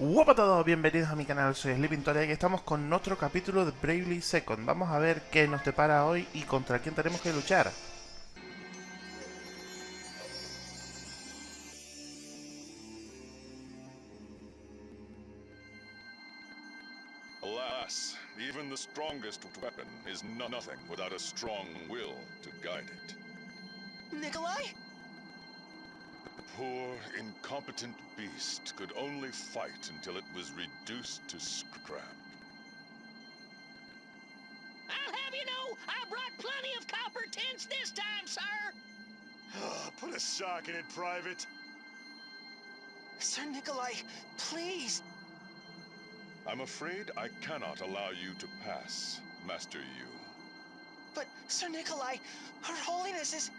Hola a todos, bienvenidos a mi canal, soy Sleeping Toria y estamos con otro capítulo de Bravely Second. Vamos a ver qué nos depara hoy y contra quién tenemos que luchar. Alas, even the strongest weapon is nothing without a strong will to guide it. Nikolai? Poor, incompetent beast could only fight until it was reduced to scrap. I'll have you know, I brought plenty of copper tints this time, sir! Put a sock in it, Private. Sir Nikolai, please! I'm afraid I cannot allow you to pass, Master Yu. But, Sir Nikolai, Her Holiness is...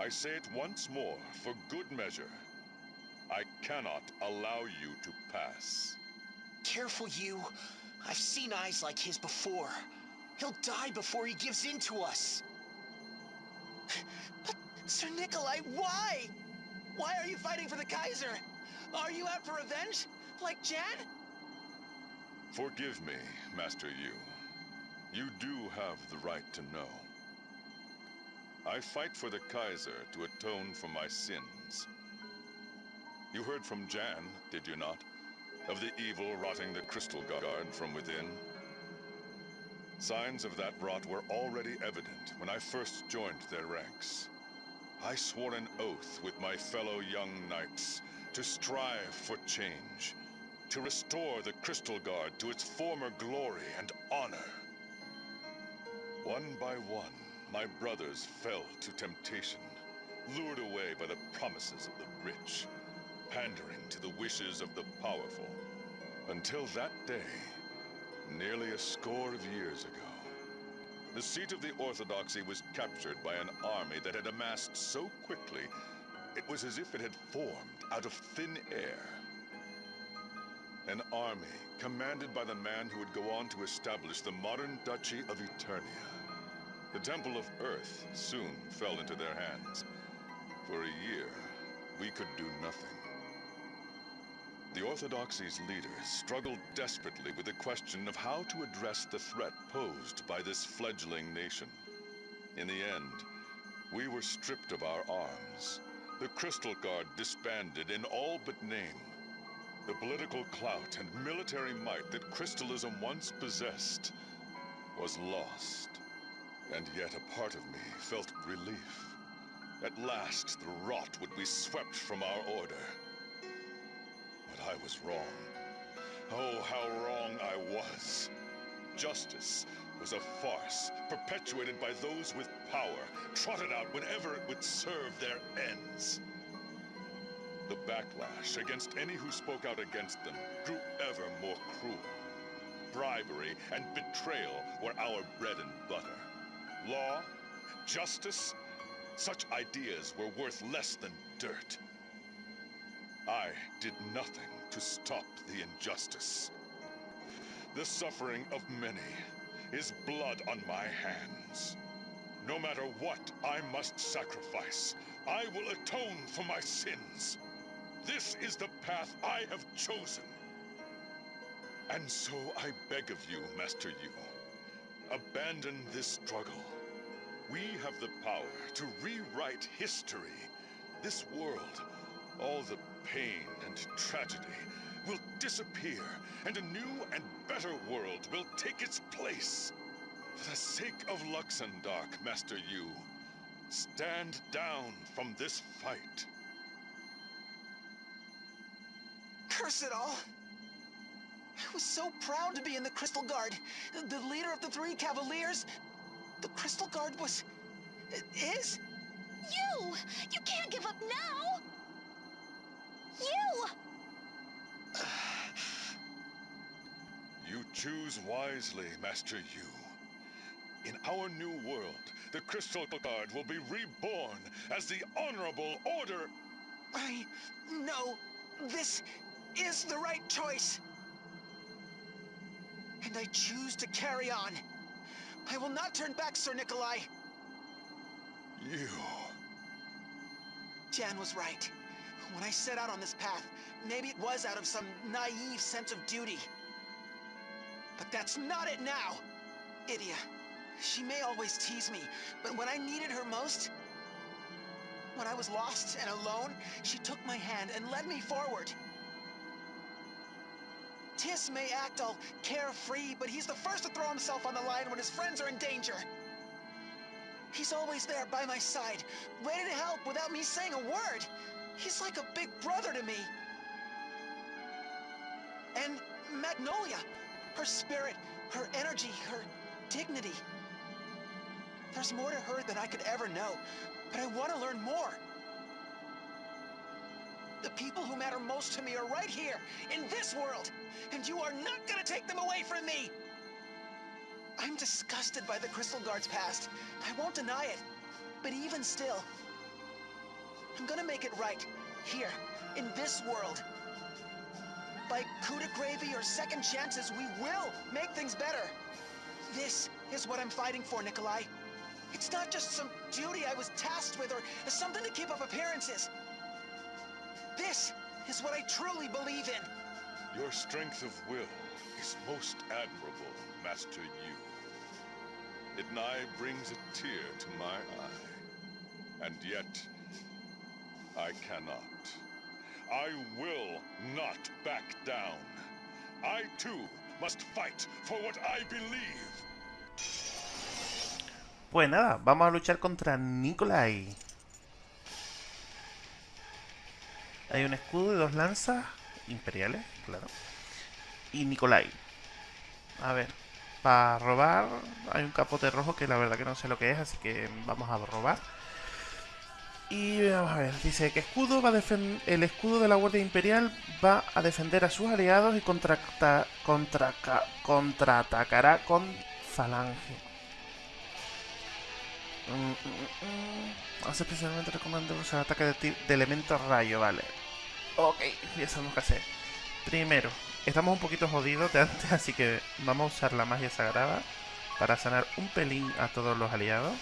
I say it once more, for good measure. I cannot allow you to pass. Careful, you. I've seen eyes like his before. He'll die before he gives in to us. But, Sir Nikolai, why? Why are you fighting for the Kaiser? Are you out for revenge? Like Jan? Forgive me, Master Yu. You do have the right to know. I fight for the Kaiser to atone for my sins. You heard from Jan, did you not? Of the evil rotting the Crystal Guard from within? Signs of that rot were already evident when I first joined their ranks. I swore an oath with my fellow young knights to strive for change, to restore the Crystal Guard to its former glory and honor. One by one, my brothers fell to temptation, lured away by the promises of the rich, pandering to the wishes of the powerful. Until that day, nearly a score of years ago, the seat of the Orthodoxy was captured by an army that had amassed so quickly, it was as if it had formed out of thin air. An army commanded by the man who would go on to establish the modern Duchy of Eternia. The Temple of Earth soon fell into their hands. For a year, we could do nothing. The Orthodoxy's leaders struggled desperately with the question of how to address the threat posed by this fledgling nation. In the end, we were stripped of our arms. The Crystal Guard disbanded in all but name. The political clout and military might that Crystalism once possessed was lost. And yet a part of me felt relief. At last, the rot would be swept from our order. But I was wrong. Oh, how wrong I was. Justice was a farce, perpetuated by those with power, trotted out whenever it would serve their ends. The backlash against any who spoke out against them grew ever more cruel. Bribery and betrayal were our bread and butter. Law, justice, such ideas were worth less than dirt. I did nothing to stop the injustice. The suffering of many is blood on my hands. No matter what I must sacrifice, I will atone for my sins. This is the path I have chosen. And so I beg of you, Master Yu, abandon this struggle. We have the power to rewrite history. This world, all the pain and tragedy, will disappear, and a new and better world will take its place. For the sake of Luxemdark, Master Yu, stand down from this fight. Curse it all! I was so proud to be in the Crystal Guard. The leader of the three Cavaliers. The Crystal Guard was... is? You! You can't give up now! You! You choose wisely, Master Yu. In our new world, the Crystal Guard will be reborn as the Honorable Order. I... know This is the right choice. And I choose to carry on. I will not turn back, Sir Nikolai. You. Jan was right. When I set out on this path, maybe it was out of some naive sense of duty. But that's not it now! Idia, she may always tease me, but when I needed her most, when I was lost and alone, she took my hand and led me forward. Tis may act all carefree, but he's the first to throw himself on the line when his friends are in danger. He's always there by my side, ready to help without me saying a word. He's like a big brother to me. And Magnolia, her spirit, her energy, her dignity. There's more to her than I could ever know, but I want to learn more. The people who matter most to me are right here, in this world, and you are not gonna take them away from me! I'm disgusted by the Crystal Guard's past. I won't deny it. But even still, I'm gonna make it right, here, in this world. By coup de gravy or second chances, we will make things better. This is what I'm fighting for, Nikolai. It's not just some duty I was tasked with or something to keep up appearances. This is what I truly believe in. Your strength of will is most admirable, Master Yu. It nigh brings a tear to my eye. And yet, I cannot. I will not back down. I too must fight for what I believe. Pues nada, vamos a luchar contra Nikolai. Hay un escudo y dos lanzas imperiales, claro. Y Nikolai. A ver, para robar hay un capote rojo que la verdad que no sé lo que es, así que vamos a robar. Y vamos a ver, dice que escudo va a el escudo de la Guardia Imperial va a defender a sus aliados y contra contra contraatacará con falange. Mm, mm, mm, Hace especialmente recomendado usar ataque de, de elemento rayo, vale. Ok, ya sabemos qué hacer. Primero, estamos un poquito jodidos de antes, así que vamos a usar la magia sagrada para sanar un pelín a todos los aliados.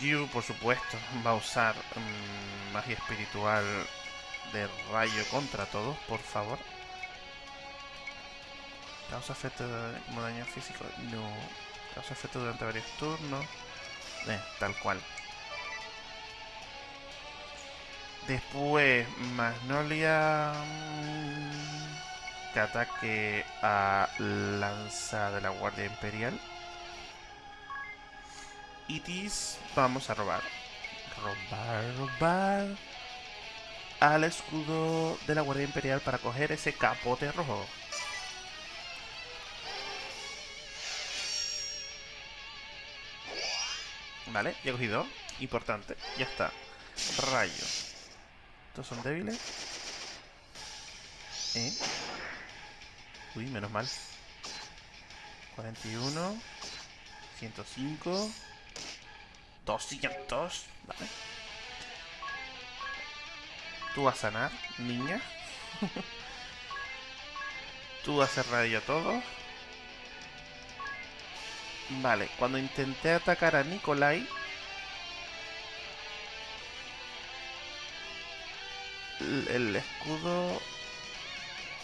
Yu, por supuesto, va a usar um, magia espiritual de rayo contra todos, por favor. ¿Causa efecto como daño físico? No. ¿Causa efecto durante varios turnos? Eh, tal cual. Después, Magnolia... Mm, que ataque a Lanza de la Guardia Imperial. Itis, vamos a robar. Robar, robar. Al escudo de la Guardia Imperial para coger ese capote rojo. Vale, ya he cogido. Importante, ya está. Rayo. Estos son débiles. ¿Eh? Uy, menos mal. 41. 105. 200. Vale. Tú vas a sanar, niña. Tú vas a hacer radio todo. Vale, cuando intenté atacar a Nikolai... El escudo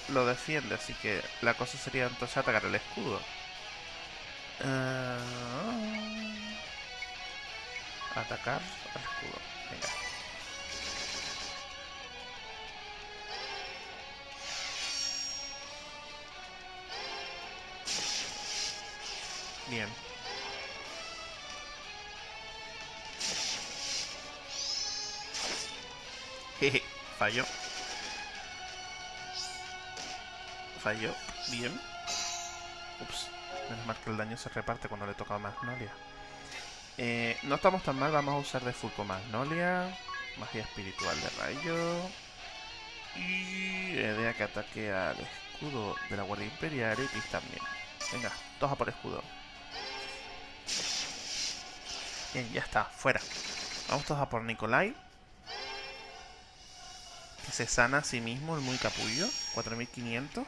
lo defiende, así que la cosa sería entonces atacar el escudo. Uh... Atacar al escudo. Bien. Jeje, falló. Falló. Bien. Ups. Menos mal que el daño se reparte cuando le toca a Magnolia. Eh, no estamos tan mal, vamos a usar de Fulco Magnolia, magia espiritual de rayo y idea que ataque al escudo de la Guardia Imperial y también. Venga, dos a por escudo. Bien, ya está, fuera. Vamos todos a por Nikolai. Se sana a sí mismo, el muy capullo. 4500.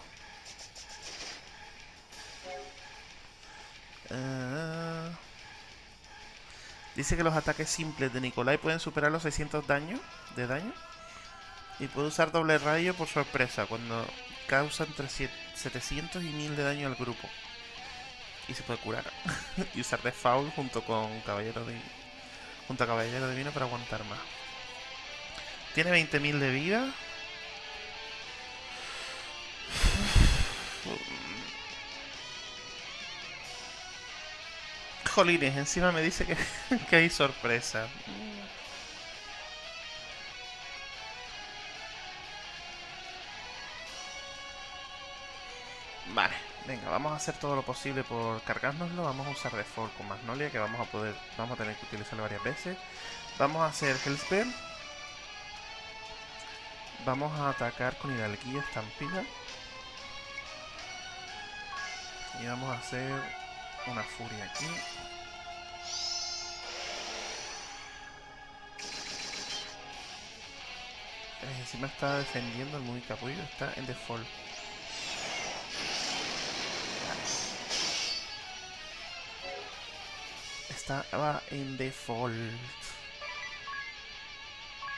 Uh... Dice que los ataques simples de Nikolai pueden superar los 600 daños de daño. Y puede usar doble rayo por sorpresa cuando causa entre 700 y 1000 de daño al grupo. Y se puede curar. y usar de foul junto con Caballero de junto a Caballero Divino para aguantar más. Tiene 20.000 de vida. Jolines, encima me dice que, que hay sorpresa. Vale, venga, vamos a hacer todo lo posible por cargárnoslo. Vamos a usar Default con Magnolia, que vamos a poder, vamos a tener que utilizarlo varias veces. Vamos a hacer Hellspell. Vamos a atacar con Hidalguía Estampida. Y vamos a hacer una furia aquí. Eh, encima está defendiendo el muy capullo, está en default. Estaba en default.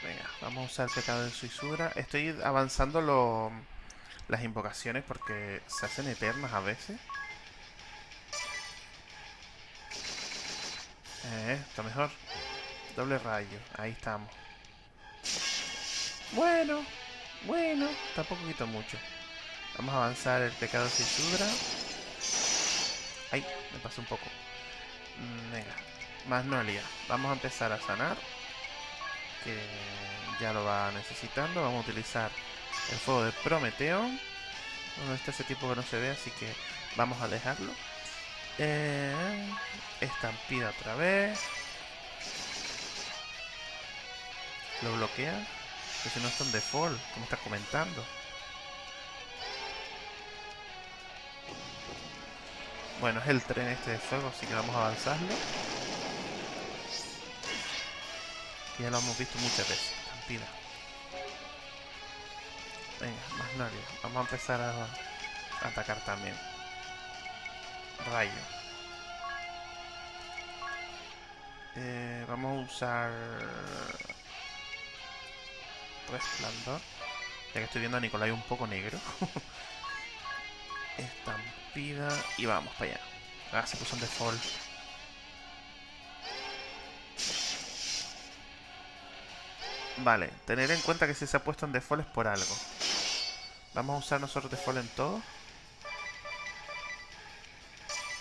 Venga, vamos a usar el pecado de suisura. Estoy avanzando lo, las invocaciones porque se hacen eternas a veces. Eh, está mejor. Doble rayo, ahí estamos. Bueno, bueno, tampoco quito mucho. Vamos a avanzar el pecado de suisura. Ay, me pasó un poco. Mm, venga, Magnolia. Vamos a empezar a sanar. Que ya lo va necesitando. Vamos a utilizar el fuego de Prometeo. Bueno, está ese tipo que no se ve, así que vamos a dejarlo. Eh, estampida otra vez. Lo bloquea. Que si no está en default, como estás comentando. Bueno, es el tren este de fuego, así que vamos a avanzarlo. Ya lo hemos visto muchas veces. Estampida. Venga, más nadie. Vamos a empezar a atacar también. Rayo. Eh, vamos a usar resplandor. Ya que estoy viendo a Nicolai un poco negro. Estampida. Y vamos para allá. Ah, se puso en default. Vale, tener en cuenta que si se ha puesto en default es por algo. Vamos a usar nosotros default en todo.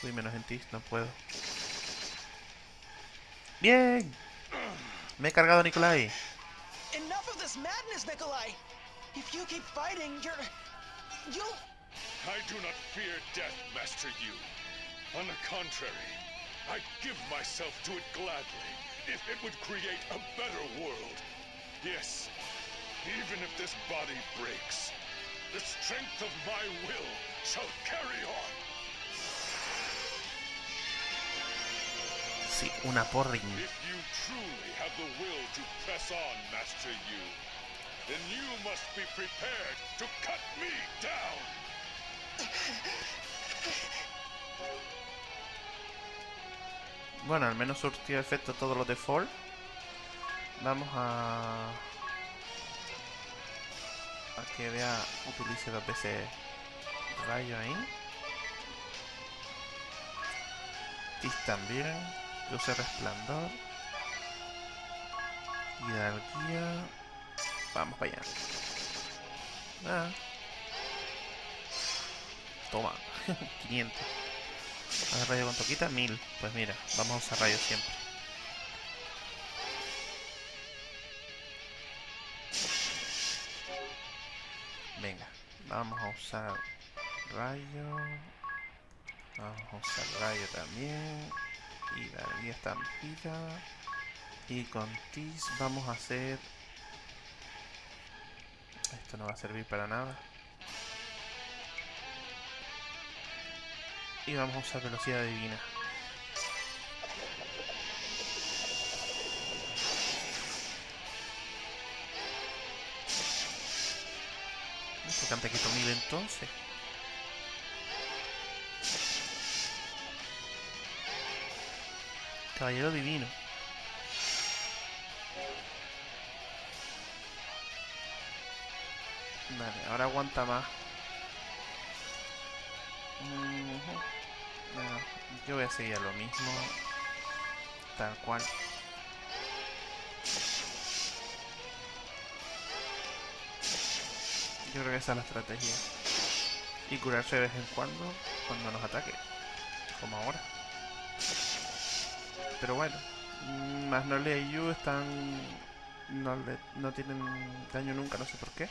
Uy, menos en ti, no puedo. ¡Bien! Me he cargado a Nicolai. Enough of this madness, Nikolai! If you keep fighting, you're. You'll. I do not fear death, Master Yu. On the contrary, I'd give myself to it gladly if it would create a better world. Yes, even if this body breaks, the strength of my will shall carry on. Sí, una porring. If you truly have the will to press on, Master Yu, then you must be prepared to cut me down. Bueno, al menos surtió efecto todos los default. Vamos a... A que vea, utilice dos veces rayo ahí. Tis también. Use resplandor. Hidalguía. Vamos para allá. Ah. Toma. 500. A rayo cuánto quita, 1000. Pues mira, vamos a usar rayo siempre. Vamos a usar rayo. Vamos a usar rayo también. Y línea estampida. Y con Tis vamos a hacer... Esto no va a servir para nada. Y vamos a usar velocidad divina. ¿Por qué antes quito 1000 entonces? Caballero divino. Vale, ahora aguanta más. Yo voy a seguir a lo mismo. Tal cual. Yo creo que esa es la estrategia. Y curarse de vez en cuando cuando nos ataque. Como ahora. Pero bueno. mm, Magnolia y Yu están... No, le- no tienen daño nunca, no sé por qué.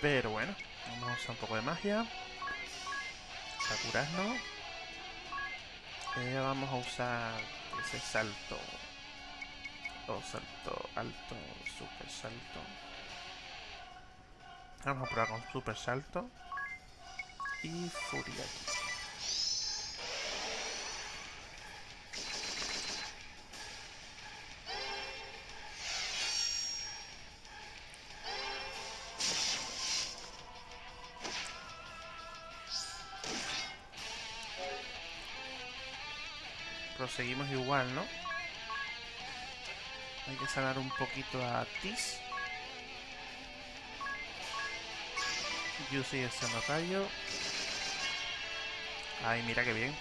Pero bueno. Vamos a usar un poco de magia. Para curarnos. Eh, vamos a usar ese salto. O salto alto, super salto. Vamos a probar con super salto. Y furia. Proseguimos igual, ¿no? Hay que sanar un poquito a Tis. Yu sigue siendo rayo. Ay, mira qué bien.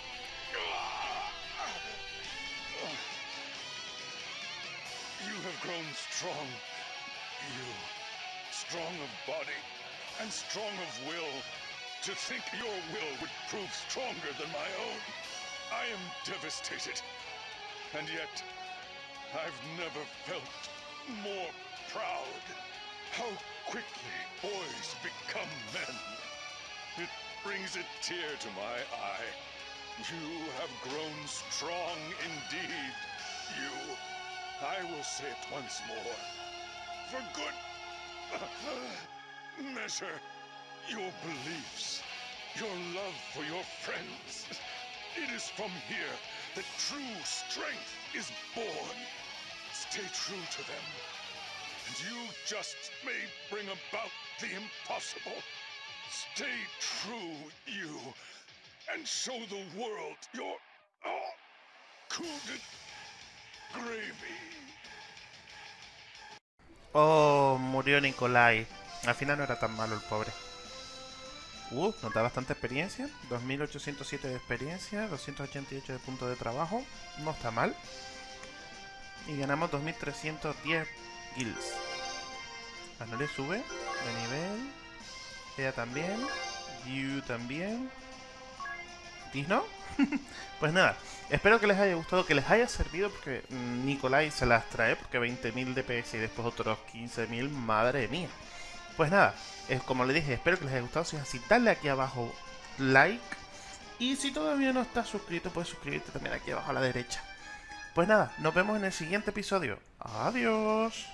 You have grown strong. You. Strong of body and strong of will. To think your will would prove stronger than my own. I am devastated. And yet, I've never felt more proud. How quickly boys become men. It brings a tear to my eye. You have grown strong indeed. You. I will say it once more. For good measure. Your beliefs. Your love for your friends. It is from here that true strength is born. Stay true to them. You just may bring about the impossible. Stay true, you. And show the world your. Oh, de gravy. Oh, murió Nikolai. Al final no era tan malo el pobre. Uh, nos da bastante experiencia. 2807 de experiencia, 288 de puntos de trabajo. No está mal. Y ganamos 2310 guilds. Magnolia sube de nivel. Ella también. Yu también. ¿Tis no? pues nada, espero que les haya gustado, que les haya servido, porque Nikolai se las trae, porque 20.000 DPS y después otros 15.000, madre mía. Pues nada, es como le dije, espero que les haya gustado. Si es así, dale aquí abajo like. Y si todavía no estás suscrito, puedes suscribirte también aquí abajo a la derecha. Pues nada, nos vemos en el siguiente episodio. Adiós.